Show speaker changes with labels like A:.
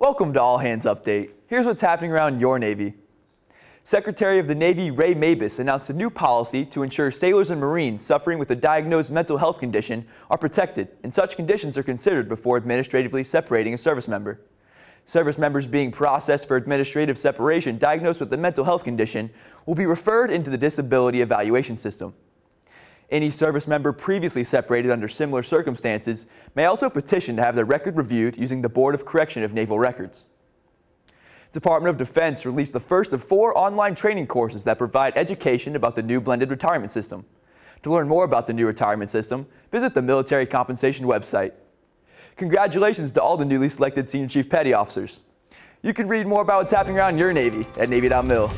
A: Welcome to All Hands Update. Here's what's happening around your Navy. Secretary of the Navy Ray Mabus announced a new policy to ensure sailors and Marines suffering with a diagnosed mental health condition are protected and such conditions are considered before administratively separating a service member. Service members being processed for administrative separation diagnosed with a mental health condition will be referred into the disability evaluation system. Any service member previously separated under similar circumstances may also petition to have their record reviewed using the Board of Correction of Naval Records. Department of Defense released the first of four online training courses that provide education about the new blended retirement system. To learn more about the new retirement system, visit the military compensation website. Congratulations to all the newly selected Senior Chief Petty Officers. You can read more about what's happening around your Navy at Navy.mil.